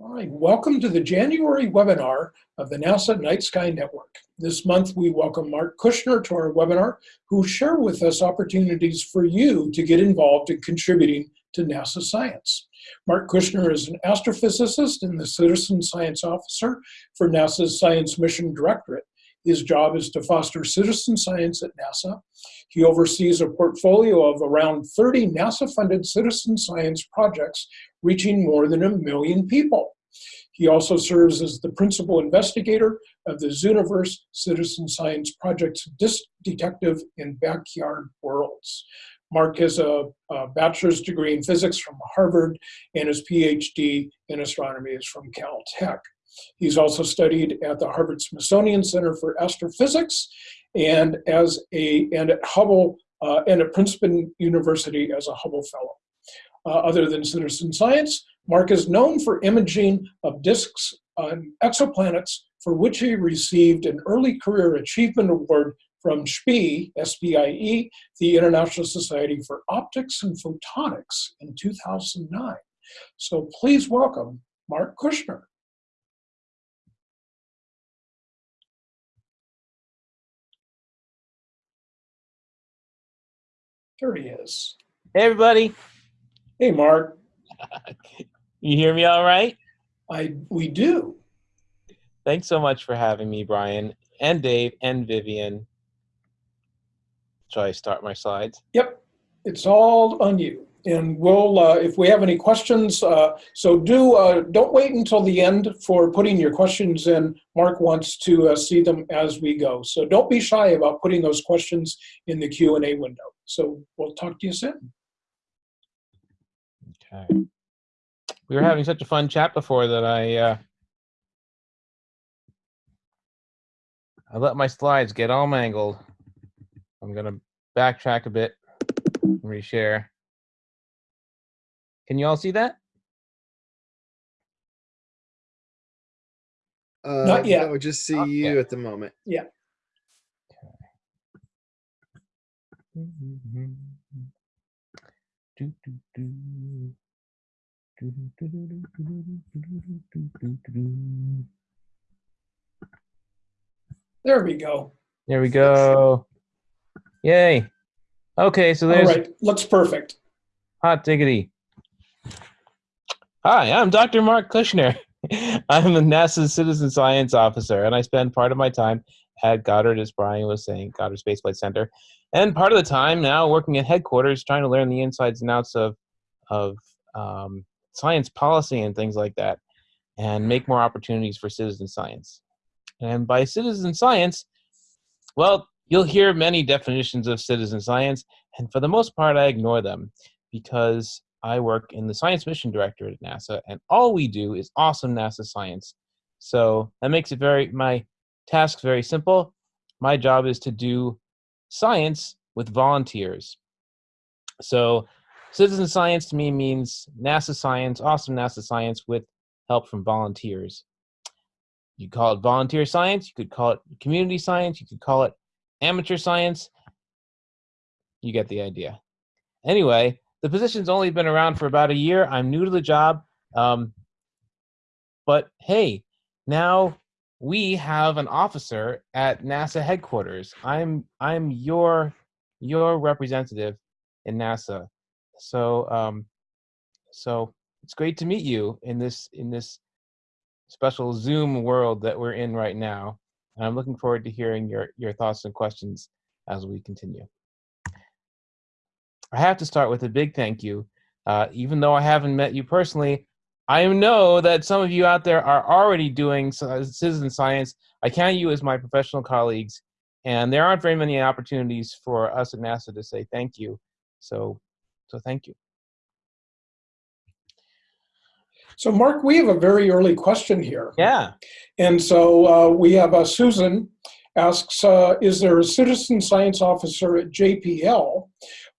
All right, welcome to the January webinar of the NASA Night Sky Network. This month we welcome Marc Kuchner to our webinar, who will share with us opportunities for you to get involved in contributing to NASA science. Marc Kuchner is an astrophysicist and the Citizen Science Officer for NASA's Science Mission Directorate. His job is to foster citizen science at NASA. He oversees a portfolio of around 30 NASA-funded citizen science projects reaching more than a million people. He also serves as the principal investigator of the Zooniverse Citizen Science Project's Disk Detective in Backyard Worlds. Marc has a, a, bachelor's degree in physics from Harvard and his PhD in astronomy is from Caltech. He's also studied at the Harvard Smithsonian Center for Astrophysics and as a and at Hubble uh, and at Princeton University as a Hubble Fellow. Uh, other than citizen science, Mark is known for imaging of disks on exoplanets for which he received an early career achievement award from SPIE, S-P-I-E, the International Society for Optics and Photonics in 2009. So please welcome Marc Kuchner. There he is. Hey, everybody. Hey, Marc. you hear me all right? I we do. Thanks so much for having me, Brian, and Dave, and Vivian. Shall I start my slides? Yep, it's all on you. And we'll, uh, if we have any questions, uh, so do, uh, don't wait until the end for putting your questions in. Marc wants to uh, see them as we go. So don't be shy about putting those questions in the Q&A window. So we'll talk to you soon. Okay. We were having such a fun chat before that I uh, I let my slides get all mangled. I'm gonna backtrack a bit and reshare. Can you all see that? Uh, Not yet. No, just see Not you yet. at the moment. Yeah. There we go. There we go. Yay. Okay, so All there's right, looks perfect. hot diggity. Hi, I'm Dr. Marc Kuchner. I'm a NASA Citizen Science Officer, and I spend part of my time at Goddard, as Brian was saying, Goddard Space Flight Center, and part of the time now working at headquarters, trying to learn the insides and outs of of um, science policy and things like that, and make more opportunities for citizen science. And by citizen science, well, you'll hear many definitions of citizen science, and for the most part, I ignore them because I work in the Science Mission Directorate at NASA, and all we do is awesome NASA science. So that makes it very my task very simple. My job is to do science with volunteers. So citizen science to me means NASA science, awesome NASA science with help from volunteers. You call it volunteer science, you could call it community science, you could call it amateur science. You get the idea. Anyway, the position's only been around for about a year. I'm new to the job. Um, but hey, now we have an officer at NASA headquarters. I'm I'm your your representative in NASA. So um, so it's great to meet you in this in this special Zoom world that we're in right now. And I'm looking forward to hearing your your thoughts and questions as we continue. I have to start with a big thank you. Uh, even though I haven't met you personally, I know that some of you out there are already doing citizen science. I count you as my professional colleagues, and there aren't very many opportunities for us at NASA to say thank you. So, so thank you. So Marc, we have a very early question here. Yeah. And so uh, we have uh, Susan asks, uh, is there a citizen science officer at JPL?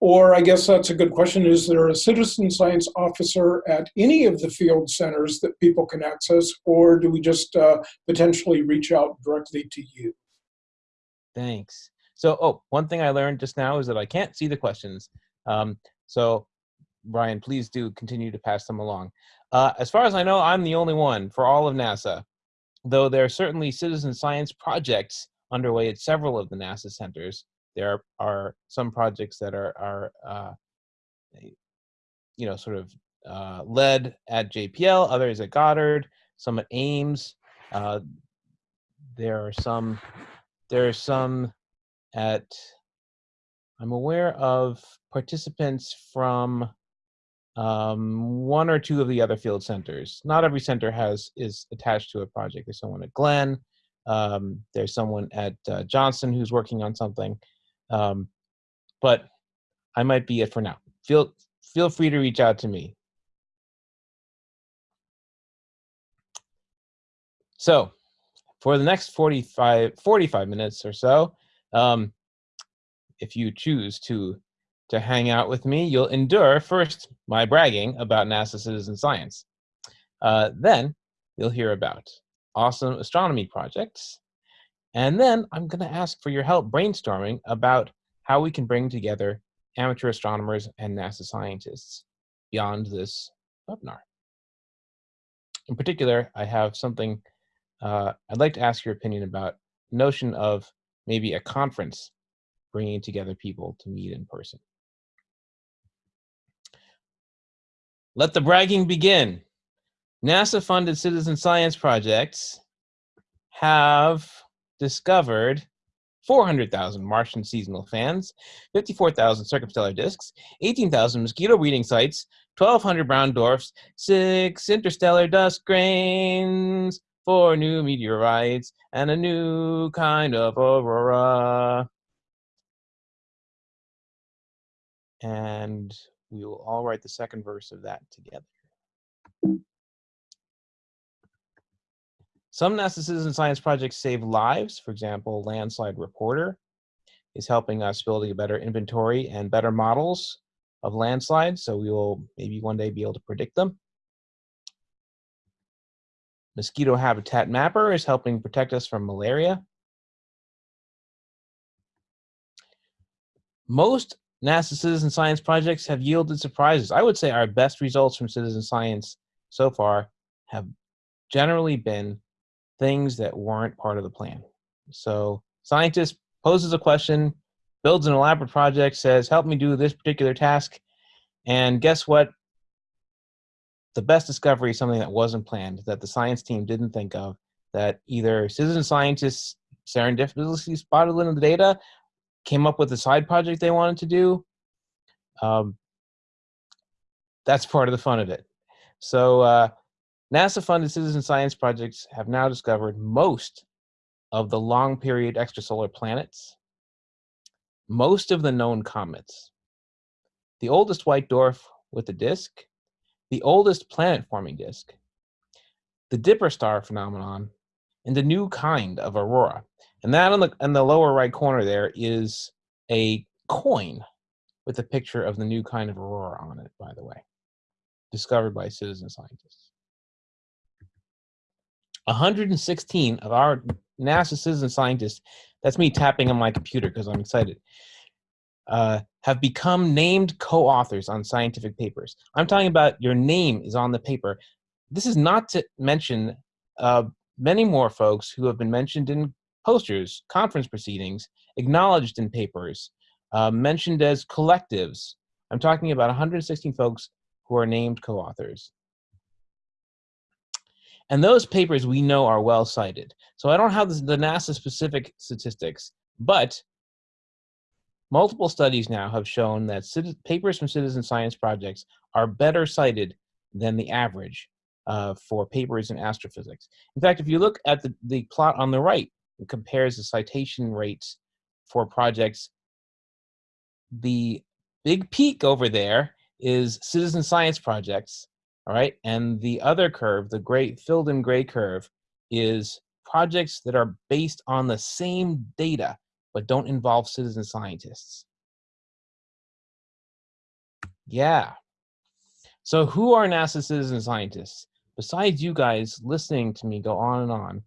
Or I guess that's a good question, is there a citizen science officer at any of the field centers that people can access, or do we just uh, potentially reach out directly to you? Thanks. So, oh, one thing I learned just now is that I can't see the questions. Um, so Brian, please do continue to pass them along. Uh, as far as I know, I'm the only one for all of NASA, though there are certainly citizen science projects underway at several of the NASA centers. There are, some projects that are, are uh, you know, sort of uh, led at JPL, others at Goddard, some at Ames. Uh, there are some, there are some at, I'm aware of participants from um, one or two of the other field centers. Not every center has is attached to a project. There's someone at Glenn. Um, there's someone at uh, Johnson who's working on something. Um, but I might be it for now. Feel feel free to reach out to me. So for the next 45, 45 minutes or so, um, if you choose to to hang out with me, you'll endure first my bragging about NASA citizen science. Uh, then you'll hear about awesome astronomy projects. And then I'm going to ask for your help brainstorming about how we can bring together amateur astronomers and NASA scientists beyond this webinar. In particular, I have something uh, I'd like to ask your opinion about notion of maybe a conference bringing together people to meet in person. Let the bragging begin. NASA-funded citizen science projects have discovered 400,000 Martian seasonal fans, 54,000 circumstellar disks, 18,000 mosquito breeding sites, 1,200 brown dwarfs, six interstellar dust grains, four new meteorites, and a new kind of aurora. And we will all write the second verse of that together. Some NASA citizen science projects save lives. For example, Landslide Reporter is helping us building a better inventory and better models of landslides, so we will maybe one day be able to predict them. Mosquito Habitat Mapper is helping protect us from malaria. Most NASA citizen science projects have yielded surprises. I would say our best results from citizen science so far have generally been things that weren't part of the plan. So scientist poses a question, builds an elaborate project, says, help me do this particular task. And guess what? The best discovery is something that wasn't planned, that the science team didn't think of, that either citizen scientists serendipitously spotted in the data came up with a side project they wanted to do, um, that's part of the fun of it. So uh, NASA-funded citizen science projects have now discovered most of the long period extrasolar planets, most of the known comets, the oldest white dwarf with a disk, the oldest planet-forming disk, the Dipper star phenomenon, and a new kind of aurora. And that on the, in the lower right corner there is a coin with a picture of the new kind of aurora on it, by the way, discovered by citizen scientists. 116 of our NASA citizen scientists, that's me tapping on my computer because I'm excited, uh, have become named co-authors on scientific papers. I'm talking about your name is on the paper. This is not to mention uh, many more folks who have been mentioned in posters, conference proceedings, acknowledged in papers, uh, mentioned as collectives. I'm talking about 116 folks who are named co-authors. And those papers we know are well cited. So I don't have the NASA specific statistics, but multiple studies now have shown that papers from citizen science projects are better cited than the average uh, for papers in astrophysics. In fact, if you look at the, the plot on the right, it compares the citation rates for projects. The big peak over there is citizen science projects, all right? And the other curve, the gray, filled in gray curve, is projects that are based on the same data, but don't involve citizen scientists. Yeah. So who are NASA citizen scientists? Besides you guys listening to me go on and on,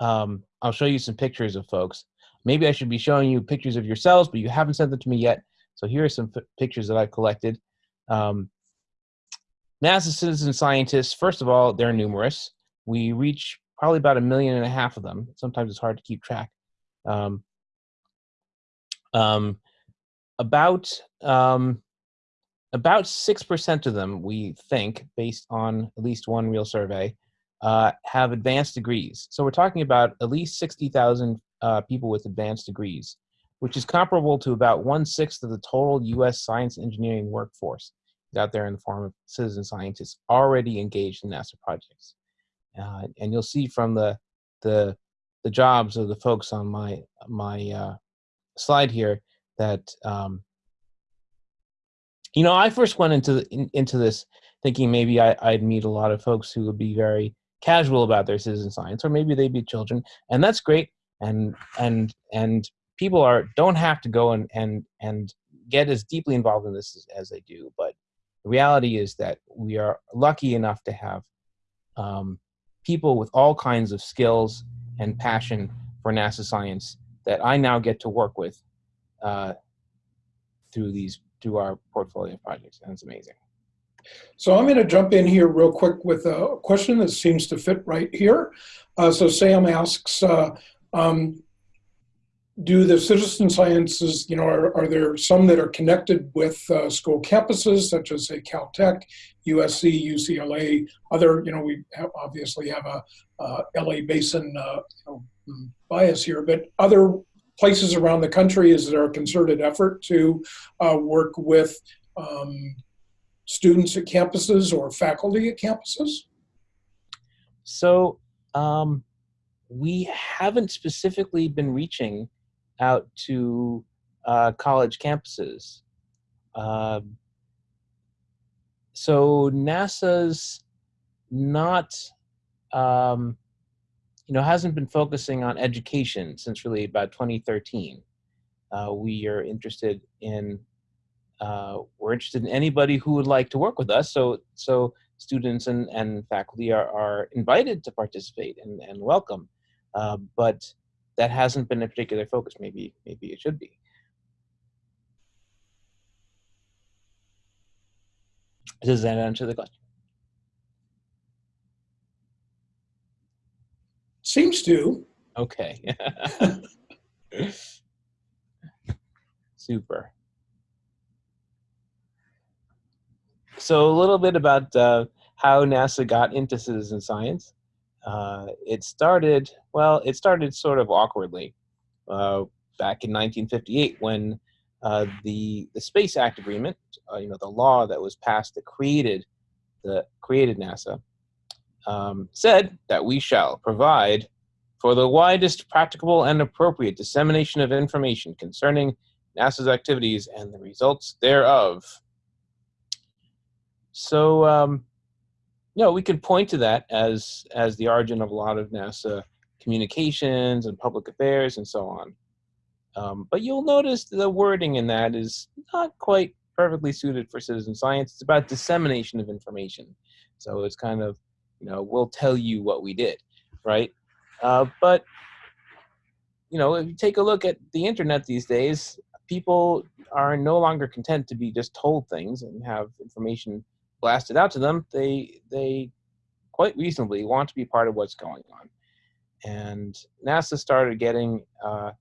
um, I'll show you some pictures of folks. Maybe I should be showing you pictures of yourselves, but you haven't sent them to me yet. So here are some pictures that I've collected. Um, NASA citizen scientists, first of all, they're numerous. We reach probably about a million and a half of them. Sometimes it's hard to keep track. Um, um, about um, about six percent of them, we think, based on at least one real survey, uh, have advanced degrees. So we're talking about at least sixty thousand uh, people with advanced degrees, which is comparable to about one sixth of the total U.S. science engineering workforce out there in the form of citizen scientists already engaged in NASA projects. Uh, and you'll see from the the the jobs of the folks on my my uh, slide here that um, you know I first went into the, in, into this thinking maybe I, I'd meet a lot of folks who would be very casual about their citizen science, or maybe they'd be children, and that's great. And and and people are don't have to go and and and get as deeply involved in this as, as they do, but the reality is that we are lucky enough to have um, people with all kinds of skills and passion for NASA science that I now get to work with uh, through these through our portfolio projects, and it's amazing. So I'm going to jump in here real quick with a question that seems to fit right here. Uh, so Sam asks, uh, um, do the citizen sciences, you know, are, are there some that are connected with uh, school campuses, such as say Caltech, USC, UCLA, other, you know, we have obviously have a uh, LA Basin uh, you know, bias here, but other places around the country, is there a concerted effort to uh, work with um, students at campuses or faculty at campuses? So um, we haven't specifically been reaching out to uh, college campuses. Uh, so NASA's not, um, you know, hasn't been focusing on education since really about 2013. Uh, we are interested in, uh, we're interested in anybody who would like to work with us. So, so students and, and faculty are, are invited to participate and, and welcome. Uh, but that hasn't been a particular focus. Maybe maybe it should be. Does that answer the question? Seems to. Okay. Super. So a little bit about uh, how NASA got into citizen science. Uh, it started, well, it started sort of awkwardly uh, back in 1958 when uh, the, the Space Act Agreement, uh, you know, the law that was passed that created, the, created NASA, um, said that we shall provide for the widest practicable and appropriate dissemination of information concerning NASA's activities and the results thereof. So um, know, we could point to that as as the origin of a lot of NASA communications and public affairs and so on. Um, but you'll notice the wording in that is not quite perfectly suited for citizen science. It's about dissemination of information. So it's kind of, you know, we'll tell you what we did, right? Uh, but, you know, if you take a look at the internet these days, people are no longer content to be just told things and have information blasted out to them, they they quite reasonably want to be part of what's going on. And NASA started getting uh,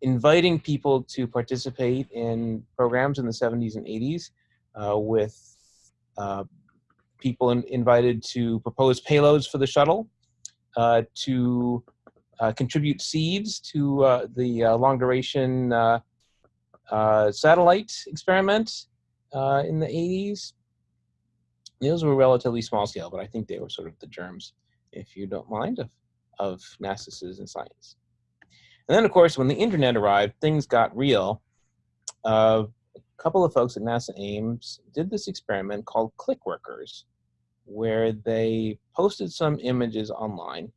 inviting people to participate in programs in the 70s and 80s uh, with uh, people in, invited to propose payloads for the shuttle, uh, to uh, contribute seeds to uh, the long duration satellite experiment in the 80s, those were relatively small scale, but I think they were sort of the germs, if you don't mind, of, of NASA citizen science. And then, of course, when the internet arrived, things got real. Uh, a couple of folks at NASA Ames did this experiment called Clickworkers, where they posted some images online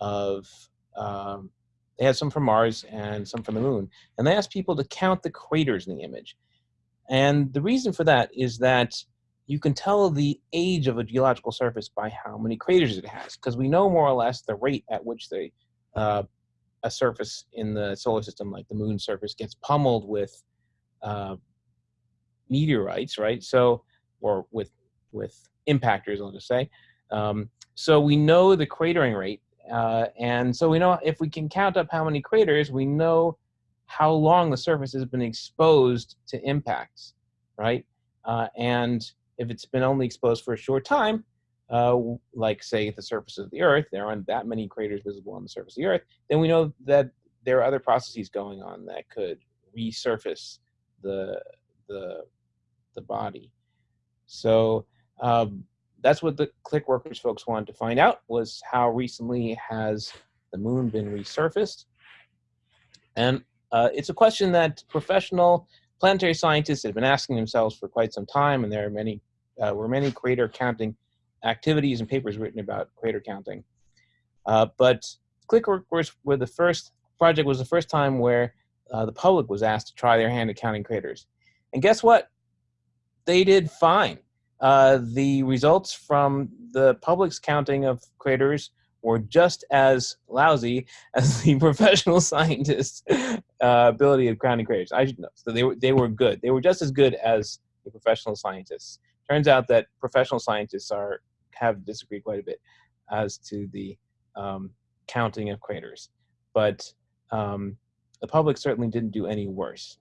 of, um, they had some from Mars and some from the moon, and they asked people to count the craters in the image. And the reason for that is that you can tell the age of a geological surface by how many craters it has, because we know more or less the rate at which the uh, a surface in the solar system, like the moon surface, gets pummeled with uh, meteorites, right? So or with with impactors, I'll just say. Um, so we know the cratering rate, uh, and so we know if we can count up how many craters, we know how long the surface has been exposed to impacts, right? Uh, and if it's been only exposed for a short time, uh, like say at the surface of the Earth, there aren't that many craters visible on the surface of the Earth, then we know that there are other processes going on that could resurface the the the body. So um, that's what the ClickWorkers folks wanted to find out was how recently has the moon been resurfaced? And uh, it's a question that professional planetary scientists have been asking themselves for quite some time, and there are many uh, were many crater counting activities and papers written about crater counting. Uh, but ClickWorkers were the first project was the first time where uh, the public was asked to try their hand at counting craters. And guess what? They did fine. Uh, the results from the public's counting of craters were just as lousy as the professional scientists' uh, ability of counting craters. I should know. So they were, they were good. They were just as good as the professional scientists. Turns out that professional scientists are have disagreed quite a bit as to the um, counting of craters. But um, the public certainly didn't do any worse.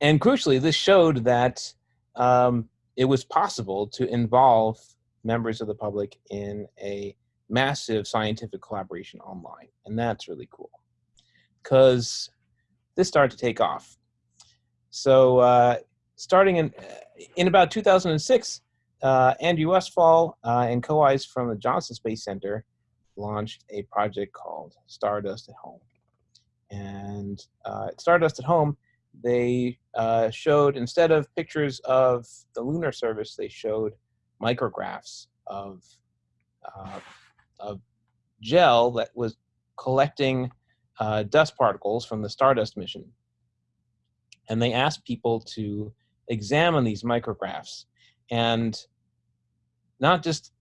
And crucially, this showed that um, it was possible to involve members of the public in a massive scientific collaboration online. And that's really cool because this started to take off. So uh, starting in, in about 2006, uh, Andrew Westphal uh, and co-Is from the Johnson Space Center launched a project called Stardust at Home. And uh, Stardust at Home, they uh, showed, instead of pictures of the lunar surface, they showed micrographs of, uh, of gel that was collecting dust particles from the Stardust mission. And they asked people to examine these micrographs and not just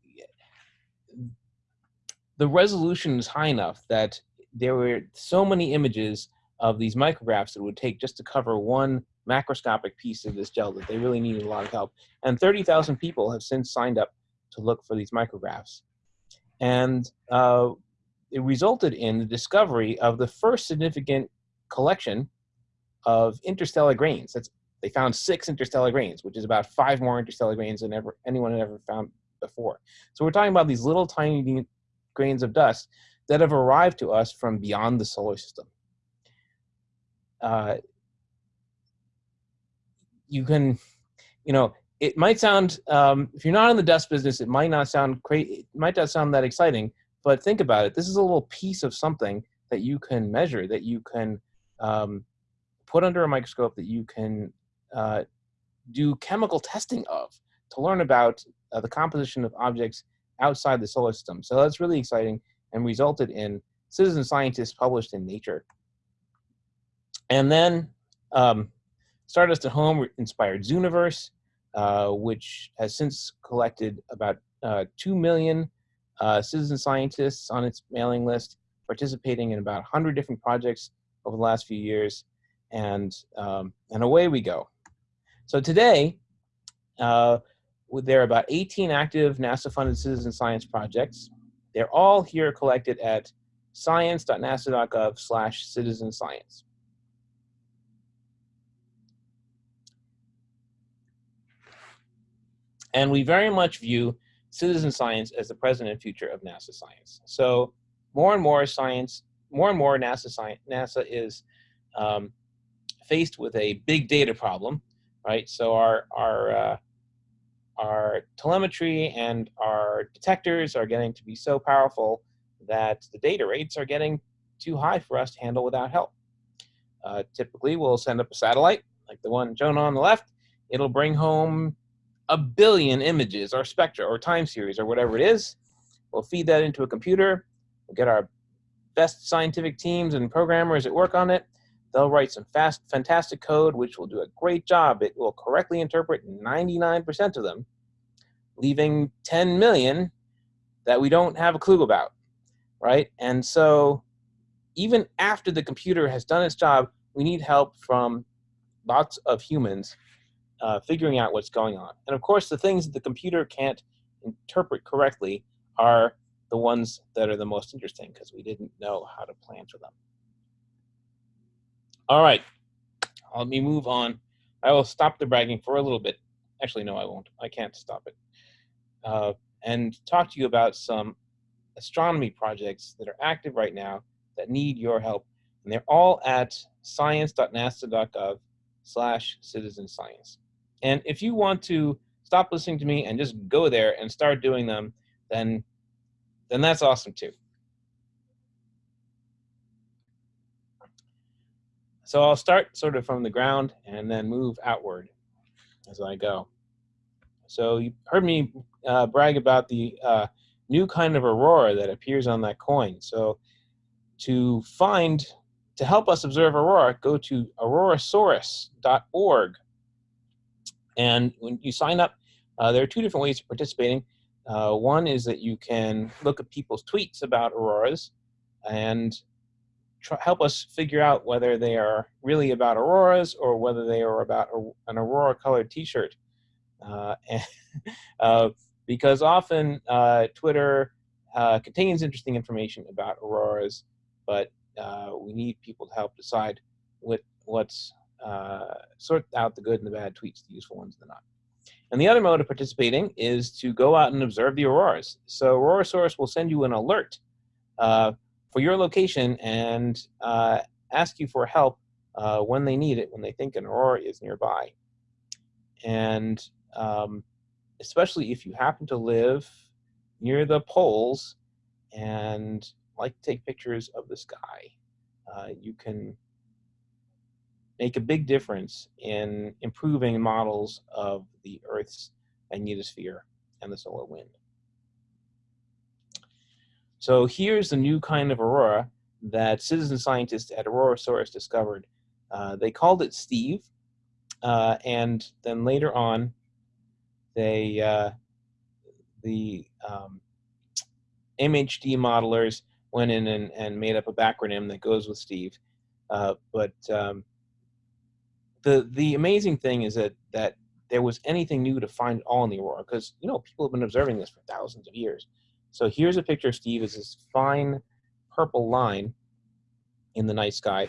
the resolution is high enough that there were so many images of these micrographs that it would take just to cover one macroscopic piece of this gel that they really needed a lot of help. And 30,000 people have since signed up to look for these micrographs. And uh, it resulted in the discovery of the first significant collection of interstellar grains. That's, they found six interstellar grains, which is about five more interstellar grains than ever anyone had ever found before. So we're talking about these little tiny grains of dust that have arrived to us from beyond the solar system. Uh, you can, you know, it might sound, um, if you're not in the dust business, it might not sound crazy, it might not sound that exciting, but think about it. This is a little piece of something that you can measure, that you can um, put under a microscope, that you can uh, do chemical testing of to learn about uh, the composition of objects outside the solar system. So that's really exciting and resulted in citizen scientists published in Nature. And then um, Stardust at Home inspired Zooniverse, uh, which has since collected about uh, 2 million uh, citizen scientists on its mailing list, participating in about 100 different projects over the last few years. And, um, and away we go. So today, uh, there are about 18 active NASA-funded citizen science projects. They're all here collected at science.nasa.gov slash citizen science. And we very much view citizen science as the present and future of NASA science. So more and more science, more and more NASA science, NASA is um, faced with a big data problem, right? So our, our uh, our telemetry and our detectors are getting to be so powerful that the data rates are getting too high for us to handle without help. Uh, typically, we'll send up a satellite, like the one shown on the left. It'll bring home a billion images or spectra or time series or whatever it is. We'll feed that into a computer. We'll get our best scientific teams and programmers that work on it. They'll write some fast, fantastic code, which will do a great job. It will correctly interpret 99% of them, leaving 10 million that we don't have a clue about, right? And so even after the computer has done its job, we need help from lots of humans uh, figuring out what's going on. And of course, the things that the computer can't interpret correctly are the ones that are the most interesting because we didn't know how to plan for them. All right, let me move on. I will stop the bragging for a little bit. Actually, no, I won't. I can't stop it. Uh, and talk to you about some astronomy projects that are active right now that need your help. And they're all at science.nasa.gov slash citizen science. And if you want to stop listening to me and just go there and start doing them, then, then that's awesome too. So I'll start sort of from the ground and then move outward as I go. So you heard me uh, brag about the uh, new kind of aurora that appears on that coin. So to find, to help us observe aurora, go to aurorasaurus.org. And when you sign up, uh, there are two different ways of participating. Uh, one is that you can look at people's tweets about auroras and help us figure out whether they are really about auroras or whether they are about a, an aurora colored t-shirt. Uh, uh, because often uh, Twitter uh, contains interesting information about auroras, but uh, we need people to help decide what, what's sort out the good and the bad tweets, the useful ones and the not. And the other mode of participating is to go out and observe the auroras. So Aurorasaurus will send you an alert uh, for your location and uh, ask you for help uh, when they need it, when they think an aurora is nearby. And um, especially if you happen to live near the poles and like to take pictures of the sky, uh, you can make a big difference in improving models of the Earth's magnetosphere and the solar wind. So here's the new kind of aurora that citizen scientists at Aurorasaurus discovered. Uh, they called it Steve, uh, and then later on, they uh, the um, MHD modelers went in and, and made up a backronym that goes with Steve. Uh, but um, the the amazing thing is that that there was anything new to find all in the aurora because you know people have been observing this for thousands of years. So here's a picture of Steve as this fine purple line in the night sky.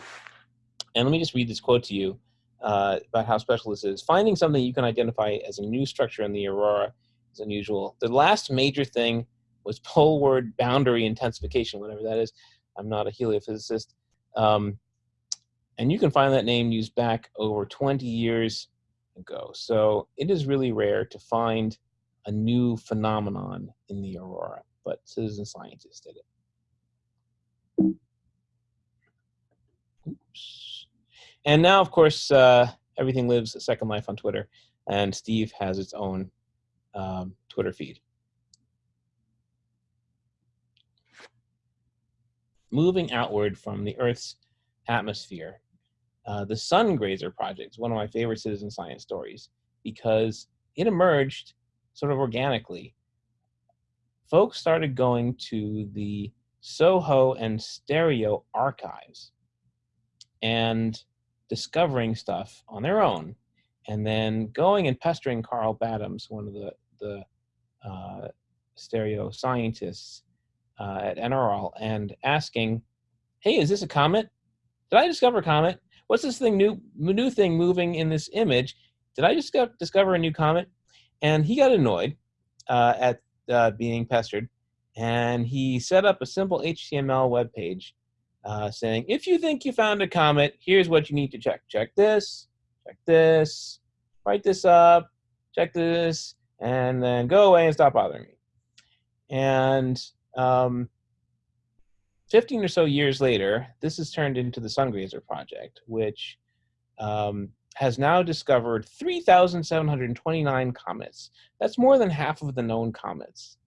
And let me just read this quote to you uh, about how special this is. Finding something you can identify as a new structure in the aurora is unusual. The last major thing was poleward boundary intensification, whatever that is. I'm not a heliophysicist. Um, and you can find that name used back over 20 years ago. So it is really rare to find a new phenomenon in the aurora, but citizen scientists did it. Oops. And now, of course, uh, everything lives a second life on Twitter, and Steve has its own um, Twitter feed. Moving outward from the Earth's atmosphere, uh, the Sungrazer Project is one of my favorite citizen science stories because it emerged sort of organically. Folks started going to the Soho and Stereo archives and discovering stuff on their own and then going and pestering Karl Battams, one of the, the uh, stereo scientists uh, at NRL, and asking, hey, is this a comet? Did I discover a comet? what's this thing new new thing moving in this image? Did I just discover a new comet? And he got annoyed uh, at uh, being pestered, and he set up a simple HTML web page uh, saying, if you think you found a comet, here's what you need to check. Check this, check this, write this up, check this, and then go away and stop bothering me. And um, 15 or so years later, this has turned into the Sungrazer project, which um, has now discovered 3,729 comets. That's more than half of the known comets.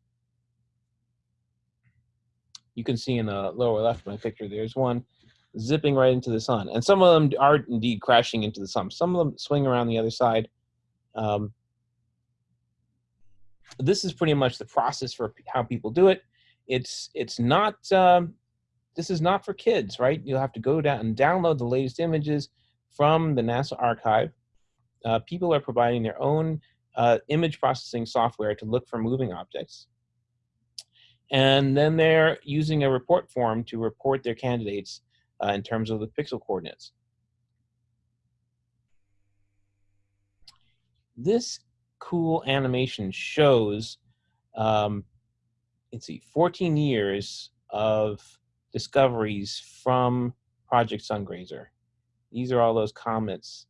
You can see in the lower left of my picture, there's one zipping right into the sun. And some of them are indeed crashing into the sun. Some of them swing around the other side. Um, this is pretty much the process for how people do it. It's it's not um, this is not for kids, right? You'll have to go down and download the latest images, from the NASA archive. Uh, people are providing their own uh, image processing software to look for moving objects. And then they're using a report form to report their candidates uh, in terms of the pixel coordinates. This cool animation shows, um, let's see, 14 years of discoveries from Project Sungrazer. These are all those comets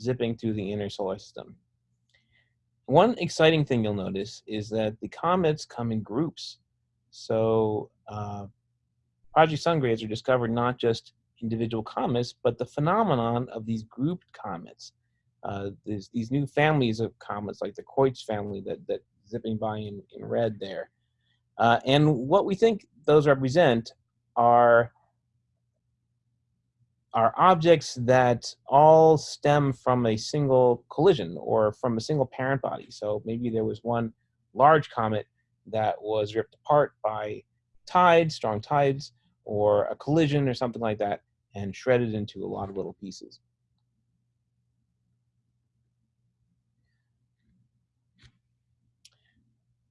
zipping through the inner solar system. One exciting thing you'll notice is that the comets come in groups. So uh, Project Sungrazer discovered not just individual comets, but the phenomenon of these grouped comets. Uh, these new families of comets, like the Kreutz family that, that zipping by in, in red there. Uh, and what we think those represent are are objects that all stem from a single collision or from a single parent body. So maybe there was one large comet that was ripped apart by tides, strong tides, or a collision or something like that, and shredded into a lot of little pieces.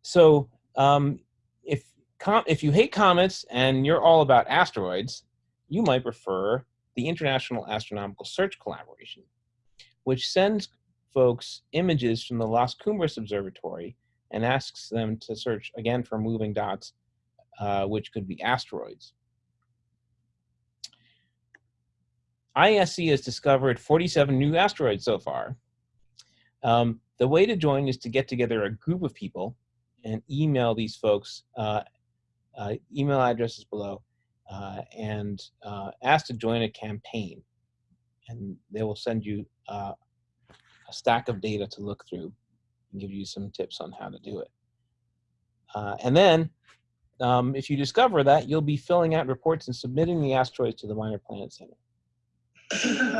So um, if, if you hate comets and you're all about asteroids, you might prefer the International Astronomical Search Collaboration, which sends folks images from the Las Cumbres Observatory and asks them to search again for moving dots, uh, which could be asteroids. IASC has discovered 47 new asteroids so far. Um, the way to join is to get together a group of people and email these folks, uh, uh, email addresses below, uh, and uh, ask to join a campaign. And they will send you uh, a stack of data to look through and give you some tips on how to do it. Uh, and then, um, if you discover that, you'll be filling out reports and submitting the asteroids to the Minor Planet Center.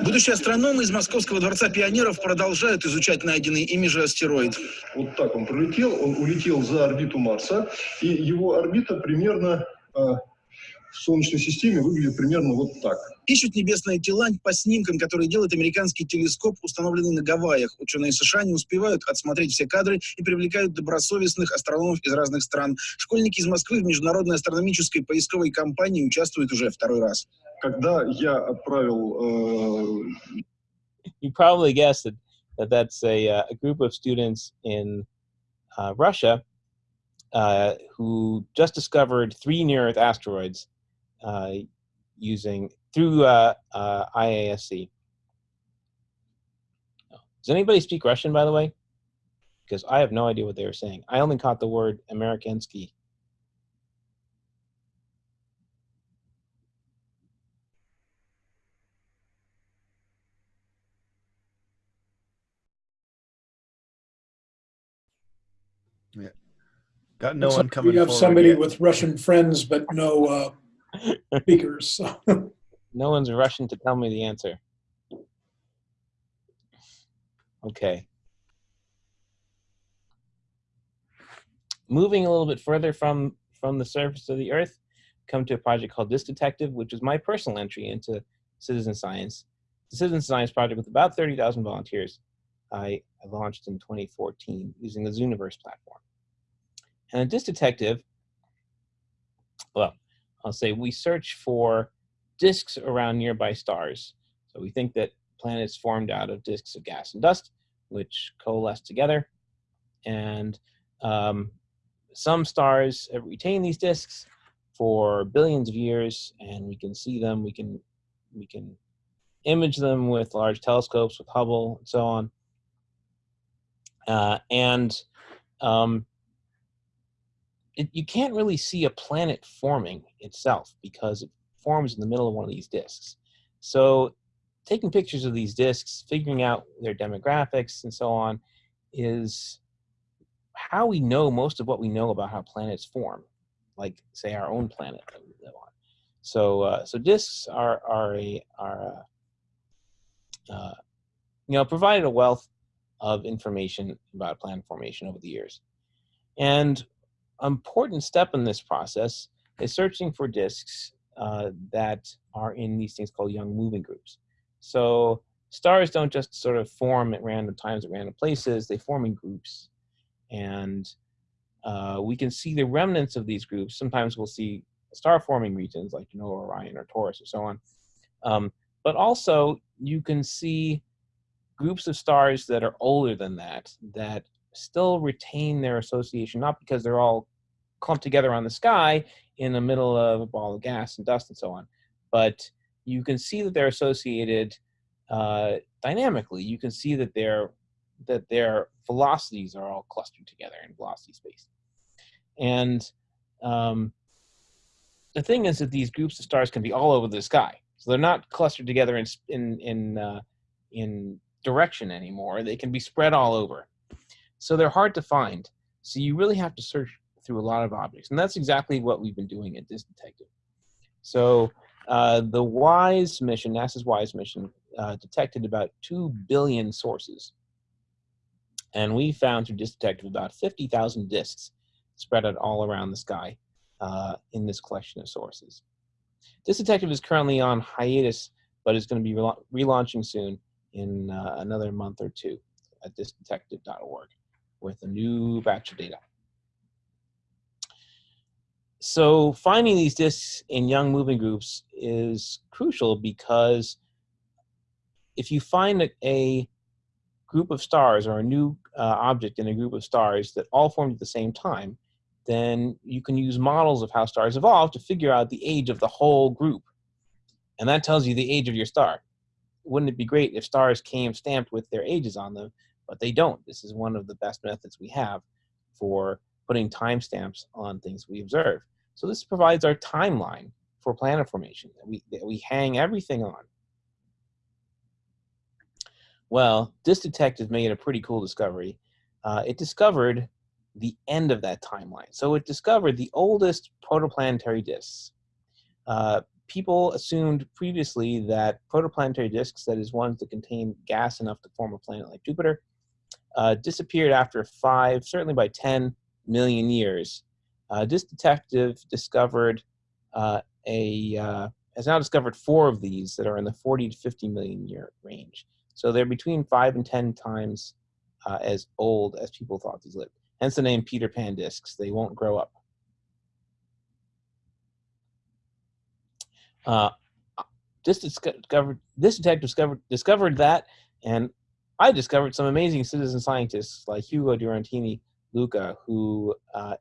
Будущие астрономы из Московского дворца пионеров продолжают изучать найденный ими же астероид. Вот так он пролетел, он улетел за орбиту Марса, и его орбита примерно в Солнечной системе выглядит примерно вот так. Ищут небесные тела по снимкам, которые делает американский телескоп, установленный на Гавайях. Ученые США не успевают отсмотреть все кадры и привлекают добросовестных астрономов из разных стран. Школьники из Москвы в международной астрономической поисковой кампании участвуют уже второй раз. Когда я отправил... Э... You probably guessed that, that that's a, uh, a group of students in uh, Russia uh, who just discovered three near-Earth asteroids using through uh, uh IASC. Does anybody speak Russian, by the way? Because I have no idea what they were saying. I only caught the word Amerikansky. Yeah. Got no one coming. We have somebody yet. with Russian friends, but no uh, speakers. no one's rushing to tell me the answer. Okay. Moving a little bit further from from the surface of the Earth, come to a project called Disk Detective, which is my personal entry into citizen science. The citizen science project with about 30,000 volunteers. I, I launched in 2014 using the Zooniverse platform. And a disk detective, well, I'll say we search for disks around nearby stars. So we think that planets formed out of disks of gas and dust, which coalesce together. And um, some stars retain these disks for billions of years, and we can see them. We can we can image them with large telescopes, with Hubble, and so on. Uh, and um, it, you can't really see a planet forming itself because it forms in the middle of one of these disks. So taking pictures of these disks, figuring out their demographics and so on is how we know most of what we know about how planets form, like say our own planet that we live on. So, uh, so disks are are a are uh, uh, you know provided a wealth of information about planet formation over the years, and important step in this process is searching for disks uh, that are in these things called young moving groups. So stars don't just sort of form at random times at random places, they form in groups. And uh, we can see the remnants of these groups. Sometimes we'll see star forming regions like you know Orion or Taurus or so on. Um, but also you can see groups of stars that are older than that that still retain their association, not because they're all clumped together on the sky in the middle of a ball of gas and dust and so on, but you can see that they're associated uh, dynamically. You can see that their that their velocities are all clustered together in velocity space. And um, the thing is that these groups of stars can be all over the sky. So they're not clustered together in in in uh, in direction anymore. They can be spread all over. So they're hard to find. So you really have to search through a lot of objects, and that's exactly what we've been doing at Disk Detective. So uh, the WISE mission, NASA's WISE mission, uh, detected about two billion sources, and we found through Disk Detective about 50,000 disks spread out all around the sky uh, in this collection of sources. Disk Detective is currently on hiatus, but is going to be rela relaunching soon in uh, another month or two at diskdetective.org with a new batch of data. So finding these disks in young moving groups is crucial because if you find a, group of stars or a new uh, object in a group of stars that all formed at the same time, then you can use models of how stars evolve to figure out the age of the whole group. And that tells you the age of your star. Wouldn't it be great if stars came stamped with their ages on them, but they don't. This is one of the best methods we have for putting timestamps on things we observe. So this provides our timeline for planet formation that we, that we hang everything on. Well, Disk Detective made a pretty cool discovery. Uh, it discovered the end of that timeline. So it discovered the oldest protoplanetary disks. Uh, people assumed previously that protoplanetary disks, that is ones that contain gas enough to form a planet like Jupiter, uh, disappeared after five, certainly by 10 million years. Uh, Disk Detective discovered uh, a, uh, has now discovered four of these that are in the 40 to 50 million year range. So they're between five and 10 times uh, as old as people thought these lived. Hence the name Peter Pan disks. They won't grow up. Uh, this discovered Disk Detective discovered discovered that, and I discovered some amazing citizen scientists like Hugo Durantini Luca, who uh,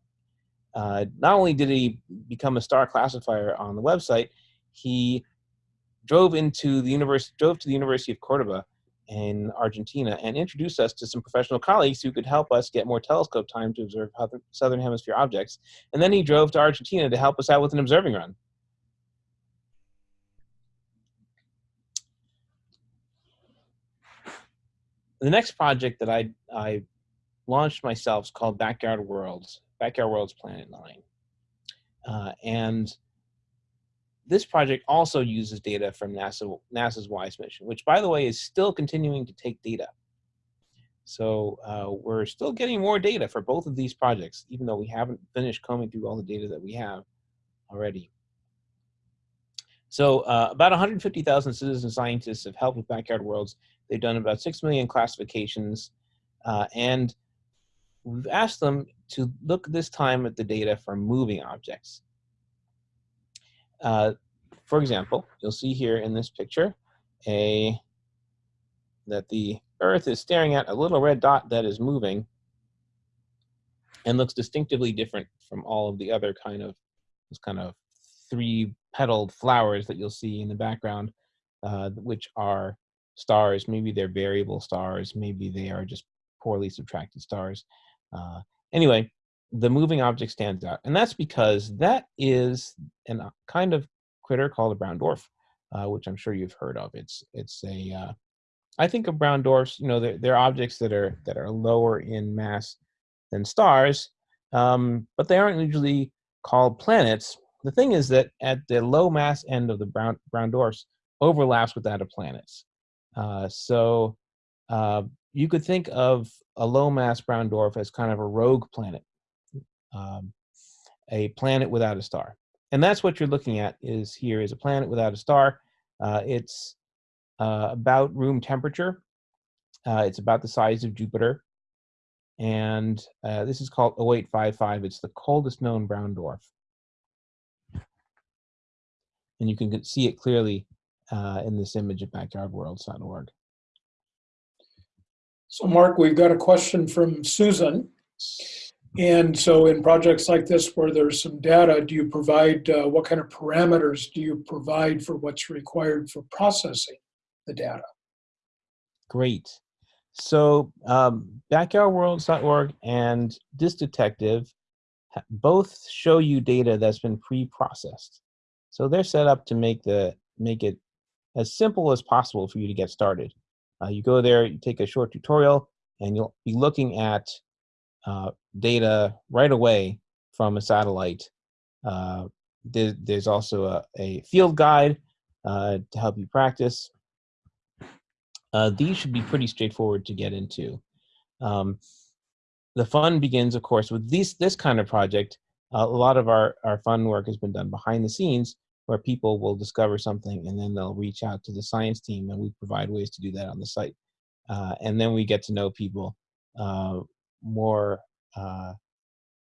uh, not only did he become a star classifier on the website, he drove into the university drove to the University of Cordoba in Argentina and introduced us to some professional colleagues who could help us get more telescope time to observe southern hemisphere objects. And then he drove to Argentina to help us out with an observing run. The next project that I, I launched myself is called Backyard Worlds, Backyard Worlds Planet 9. Uh, and this project also uses data from NASA, NASA's WISE mission, which by the way is still continuing to take data. So uh, we're still getting more data for both of these projects, even though we haven't finished combing through all the data that we have already. So uh, about 150,000 citizen scientists have helped with Backyard Worlds. They've done about 6 million classifications. Uh, and we've asked them to look this time at the data for moving objects. Uh, for example, you'll see here in this picture a that the Earth is staring at a little red dot that is moving and looks distinctively different from all of the other kind of those kind of three petaled flowers that you'll see in the background, uh, which are stars. Maybe they're variable stars. Maybe they are just poorly subtracted stars. Uh, anyway, the moving object stands out. And that's because that is a uh, kind of critter called a brown dwarf, uh, which I'm sure you've heard of. It's it's a uh, I think of brown dwarfs, you know, they're, they're objects that are that are lower in mass than stars, um, but they aren't usually called planets. The thing is that at the low mass end of the brown brown dwarfs overlaps with that of planets. Uh, so uh, you could think of a low mass brown dwarf as kind of a rogue planet um, a planet without a star. And that's what you're looking at is here is a planet without a star. Uh, it's uh, about room temperature. Uh, it's about the size of Jupiter. And this is called 0855. It's the coldest known brown dwarf. And you can see it clearly uh, in this image at backyardworlds.org. So Marc, we've got a question from Susan. And so in projects like this where there's some data, do you provide, uh, what kind of parameters do you provide for what's required for processing the data? Great. So um, backyardworlds.org and Disk Detective both show you data that's been pre-processed. So they're set up to make the make it as simple as possible for you to get started. Uh, you go there, you take a short tutorial, and you'll be looking at uh, data right away from a satellite. Uh, there, there's also a, a field guide uh, to help you practice. Uh, these should be pretty straightforward to get into. Um, the fun begins, of course, with these, this kind of project. a lot of our, our fun work has been done behind the scenes where people will discover something and then they'll reach out to the science team and we provide ways to do that on the site. Uh, and then we get to know people uh, more uh,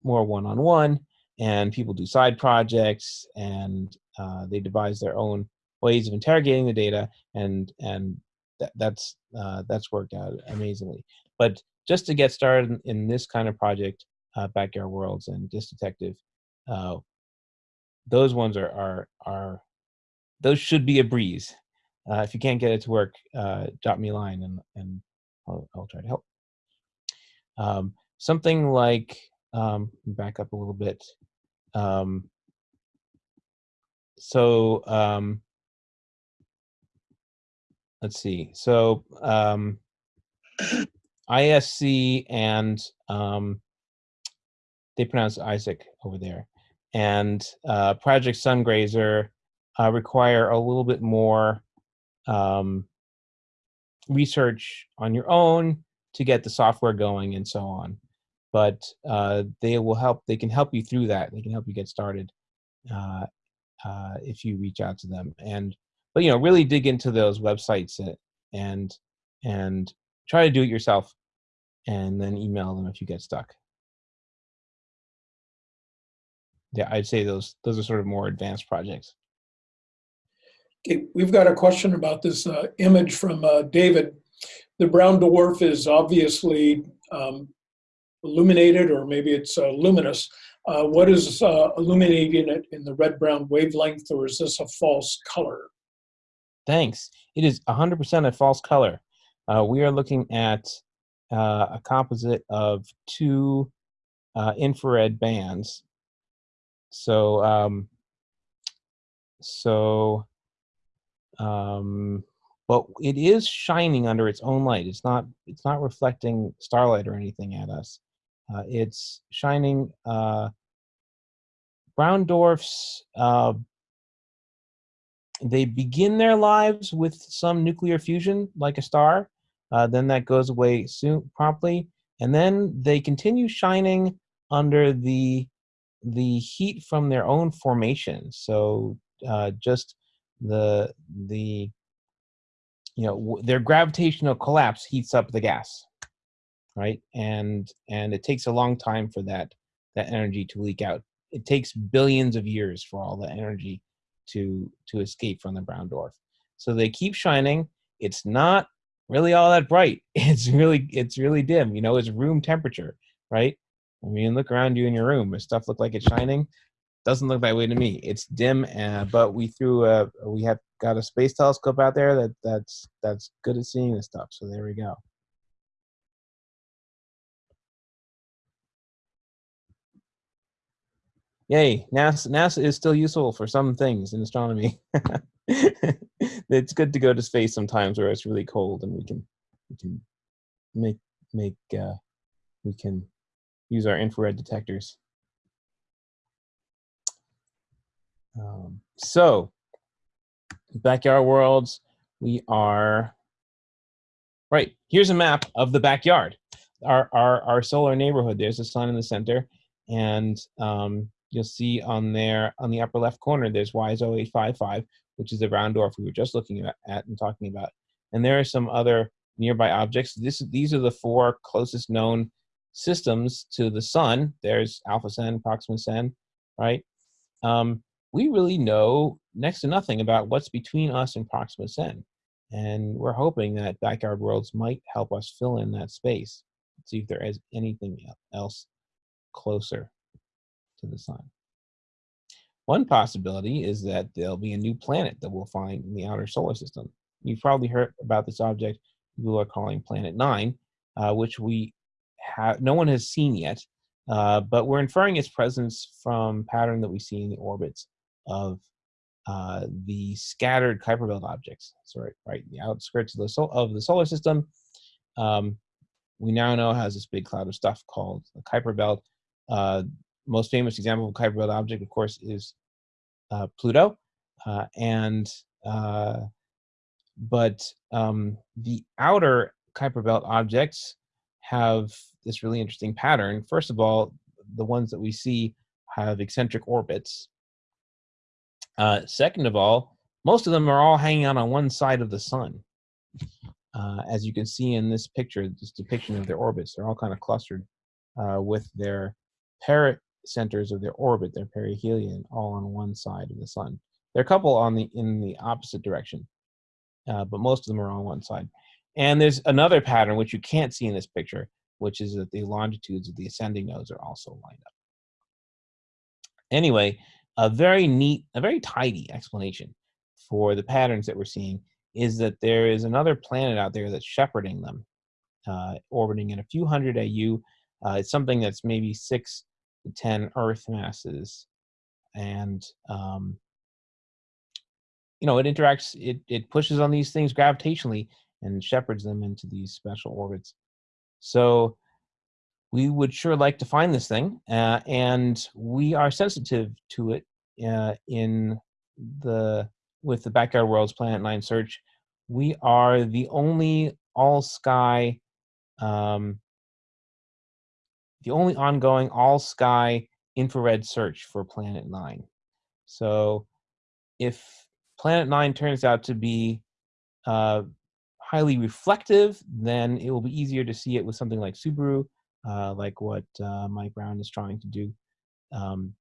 more one-on-one -on -one, and people do side projects and uh, they devise their own ways of interrogating the data and and that, that's uh, that's worked out amazingly. But just to get started in, this kind of project, uh, Backyard Worlds and Disk Detective, those ones are are are those should be a breeze. Uh, if you can't get it to work, uh, drop me a line and and I'll, I'll try to help. Um, something like um, back up a little bit. Um, so um, let's see. So um, IASC and um, they pronounce Isaac over there, and uh, Project Sungrazer uh, require a little bit more um, research on your own to get the software going and so on. But uh, they will help. They can help you through that. They can help you get started uh, uh, if you reach out to them. And but you know really dig into those websites and and try to do it yourself and then email them if you get stuck yeah i'd say those those are sort of more advanced projects okay we've got a question about this uh, image from uh, david the brown dwarf is obviously um, illuminated or maybe it's uh, luminous uh, what is uh, illuminating it in the red brown wavelength or is this a false color Thanks. It is 100% a false color. Uh, we are looking at uh, a composite of two uh, infrared bands. So, um, so, um, but it is shining under its own light. It's not. It's not reflecting starlight or anything at us. Uh, it's shining. Uh, brown dwarfs uh, they begin their lives with some nuclear fusion, like a star. Uh, then that goes away soon, promptly, and then they continue shining under the the heat from their own formation. So uh, just the the you know their gravitational collapse heats up the gas, right? And and it takes a long time for that that energy to leak out. It takes billions of years for all the energy to to escape from the brown dwarf. So they keep shining. It's not really all that bright. It's really it's really dim. You know, it's room temperature, right? I mean, look around you in your room. Does stuff look like it's shining? Doesn't look that way to me. It's dim, uh, but we threw a we have got a space telescope out there that that's that's good at seeing this stuff. So there we go. Yay, NASA, NASA is still useful for some things in astronomy. it's good to go to space sometimes where it's really cold and we can we can make make uh, we can use our infrared detectors. Um, so, backyard worlds, we are right. Here's a map of the backyard. Our our our solar neighborhood. There's a sun in the center, and um, you'll see on there on the upper left corner there's WISE 0855, which is the round dwarf we were just looking at, at and talking about. And there are some other nearby objects. This, these are the four closest known systems to the sun. There's Alpha Cen, Proxima Cen, right? Um, we really know next to nothing about what's between us and Proxima Cen. And we're hoping that backyard worlds might help us fill in that space, see if there is anything else closer to the sun. One possibility is that there'll be a new planet that we'll find in the outer solar system. You've probably heard about this object people are calling Planet 9, uh, which we no one has seen yet, uh, but we're inferring its presence from pattern that we see in the orbits of uh, the scattered Kuiper Belt objects. So right, right, in the outskirts of the, sol of the solar system. Um, we now know has this big cloud of stuff called the Kuiper Belt. Uh, most famous example of Kuiper Belt object, of course, is uh, Pluto, uh, and uh, but um, the outer Kuiper Belt objects have this really interesting pattern. First of all, the ones that we see have eccentric orbits. Uh, second of all, most of them are all hanging out on one side of the sun. Uh, as you can see in this picture, this depiction of their orbits, they're all kind of clustered uh, with their pericenters of their orbit, their perihelion, all on one side of the sun. There are a couple on the in the opposite direction, uh, but most of them are on one side. And there's another pattern which you can't see in this picture, which is that the longitudes of the ascending nodes are also lined up. Anyway, a very neat, a very tidy explanation for the patterns that we're seeing is that there is another planet out there that's shepherding them, uh, orbiting at a few hundred AU. Uh, it's something that's maybe six to 10 Earth masses. And, um, you know, it interacts, it, it pushes on these things gravitationally and shepherds them into these special orbits. So we would sure like to find this thing, uh, and we are sensitive to it uh, in the with the Backyard Worlds Planet Nine search. We are the only all sky, um, the only ongoing all sky infrared search for Planet Nine. So if Planet Nine turns out to be uh, highly reflective, then it will be easier to see it with something like Subaru, uh, like what uh, Mike Brown is trying to do. Um,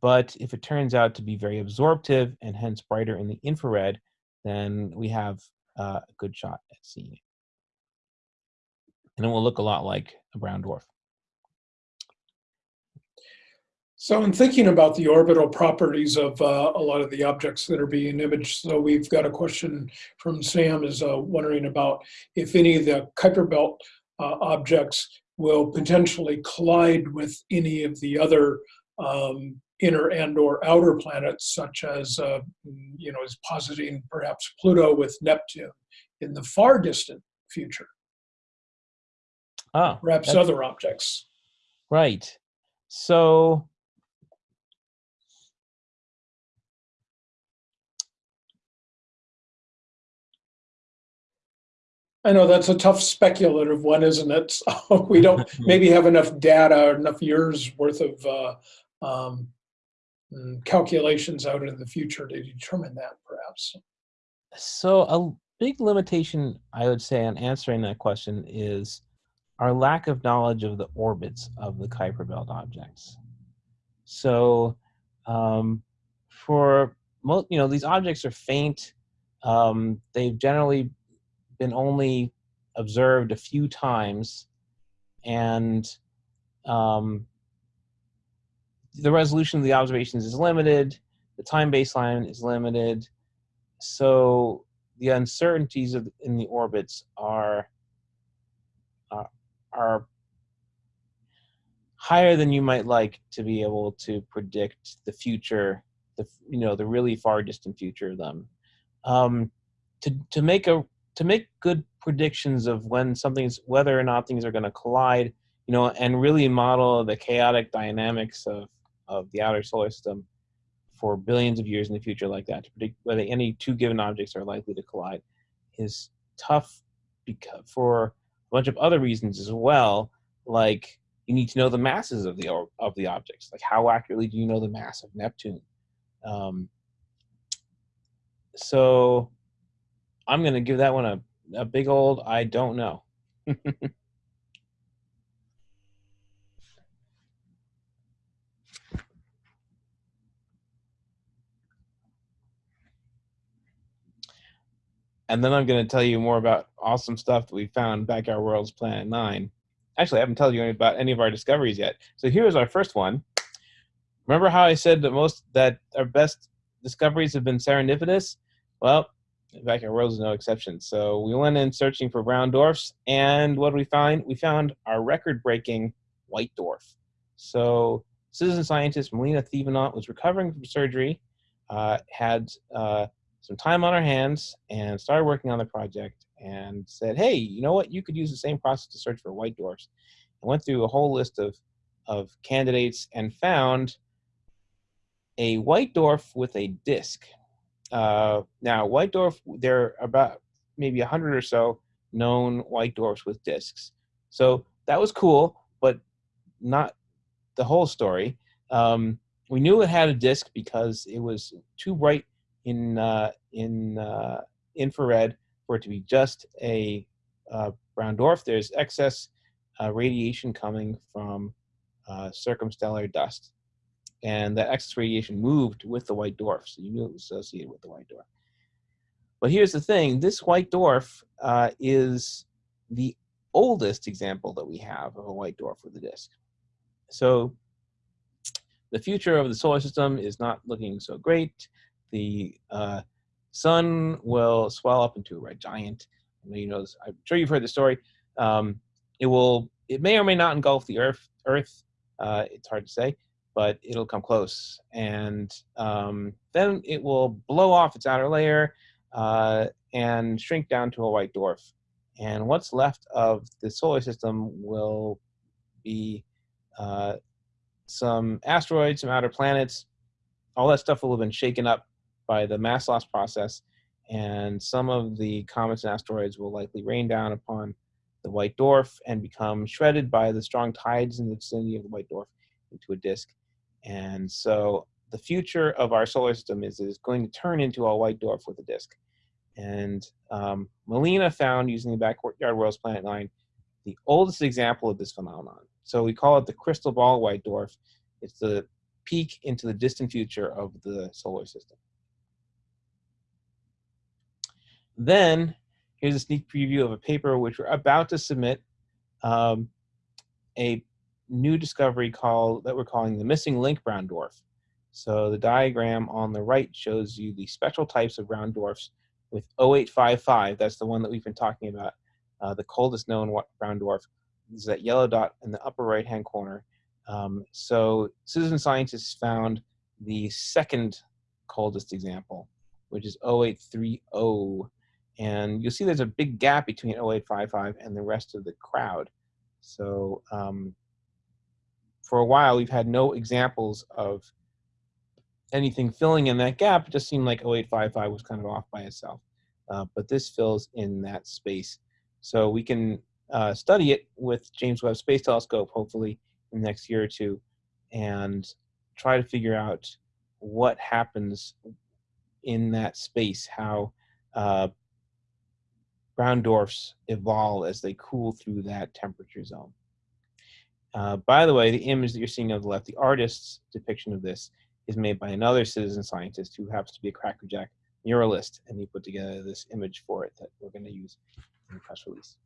but if it turns out to be very absorptive and hence brighter in the infrared, then we have uh, a good shot at seeing it. And it will look a lot like a brown dwarf. So in thinking about the orbital properties of uh, a lot of the objects that are being imaged, so we've got a question from Sam is uh, wondering about if any of the Kuiper Belt uh, objects will potentially collide with any of the other um, inner and or outer planets, such as, uh, you know, is positing perhaps Pluto with Neptune in the far distant future. Ah, perhaps other objects. Right. So I know that's a tough speculative one, isn't it? So we don't maybe have enough data or enough years worth of uh, um, mm, calculations out in the future to determine that, perhaps. So a big limitation, I would say, on answering that question is our lack of knowledge of the orbits of the Kuiper Belt objects. So um, for most, you know, these objects are faint. Um, they've generally been only observed a few times and um, the resolution of the observations is limited, the time baseline is limited, so the uncertainties of, in the orbits are, uh, are higher than you might like to be able to predict the future, the you know the really far distant future of them. Um, to to make a to make good predictions of when something's whether or not things are going to collide you know and really model the chaotic dynamics of of the outer solar system for billions of years in the future like that to predict whether any two given objects are likely to collide is tough because for a bunch of other reasons as well like you need to know the masses of the of the objects. Like how accurately do you know the mass of Neptune? Um, so I'm going to give that one a, a big old I don't know. and then I'm going to tell you more about awesome stuff that we found Backyard Worlds Planet 9. Actually, I haven't told you about any of our discoveries yet. So here's our first one. Remember how I said that most that our best discoveries have been serendipitous? Well, Backyard Worlds is no exception. So we went in searching for brown dwarfs, and what did we find? We found our record-breaking white dwarf. So citizen scientist Melina Thevenot was recovering from surgery, uh, had uh, some time on our hands, and started working on the project and said, hey, you know what? You could use the same process to search for white dwarfs. I went through a whole list of, of candidates and found a white dwarf with a disk. Uh, now, white dwarf, there are about maybe a hundred or so known white dwarfs with disks. So that was cool, but not the whole story. Um, we knew it had a disk because it was too bright in uh, in uh, infrared for it to be just a uh, brown dwarf. There's excess uh, radiation coming from uh, circumstellar dust, and that excess radiation moved with the white dwarf, so you knew it was associated with the white dwarf. But here's the thing: this white dwarf uh, is the oldest example that we have of a white dwarf with a disk. So the future of the solar system is not looking so great. The uh, sun will swell up into a red giant. I know you know. I'm sure you've heard the story. Um, it will. It may or may not engulf the Earth. Earth. Uh, it's hard to say, but it'll come close, and um, then it will blow off its outer layer uh, and shrink down to a white dwarf. And what's left of the solar system will be uh, some asteroids, some outer planets. All that stuff will have been shaken up by the mass loss process, and some of the comets and asteroids will likely rain down upon the white dwarf and become shredded by the strong tides in the vicinity of the white dwarf into a disk. And so the future of our solar system is, is going to turn into a white dwarf with a disk. And um, Melina found, using the Backyard Worlds Planet 9, the oldest example of this phenomenon. So we call it the crystal ball white dwarf. It's the peek into the distant future of the solar system. Then here's a sneak preview of a paper which we're about to submit, um, a new discovery called that we're calling the missing link brown dwarf. So the diagram on the right shows you the spectral types of brown dwarfs with 0855, that's the one that we've been talking about, uh, the coldest known brown dwarf. Is that yellow dot in the upper right hand corner. Um, so citizen scientists found the second coldest example, which is 0830 and you'll see there's a big gap between 0855 and the rest of the crowd. So um, for a while, we've had no examples of anything filling in that gap. It just seemed like 0855 was kind of off by itself. Uh, but this fills in that space. So we can uh, study it with James Webb Space Telescope, hopefully in the next year or two, and try to figure out what happens in that space, how uh, brown dwarfs evolve as they cool through that temperature zone. Uh, by the way, the image that you're seeing on the left, the artist's depiction of this, is made by another citizen scientist who happens to be a crackerjack muralist, and he put together this image for it that we're going to use in the press release.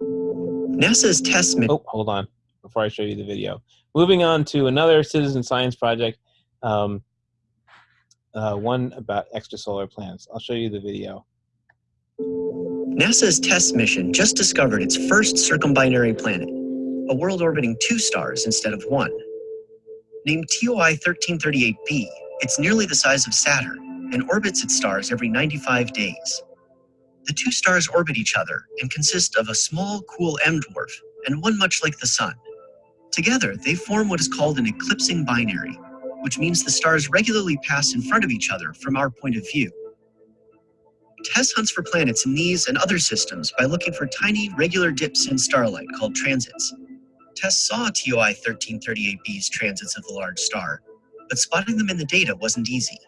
NASA's TESS Oh, hold on, before I show you the video. Moving on to another citizen science project, um, uh, one about extrasolar planets. I'll show you the video. NASA's TESS mission just discovered its first circumbinary planet, a world orbiting two stars instead of one. Named TOI 1338b, it's nearly the size of Saturn and orbits its stars every 95 days. The two stars orbit each other and consist of a small, cool M dwarf and one much like the Sun. Together, they form what is called an eclipsing binary, which means the stars regularly pass in front of each other from our point of view. TESS hunts for planets in these and other systems by looking for tiny, regular dips in starlight called transits. TESS saw TOI 1338b's transits of the large star, but spotting them in the data wasn't easy.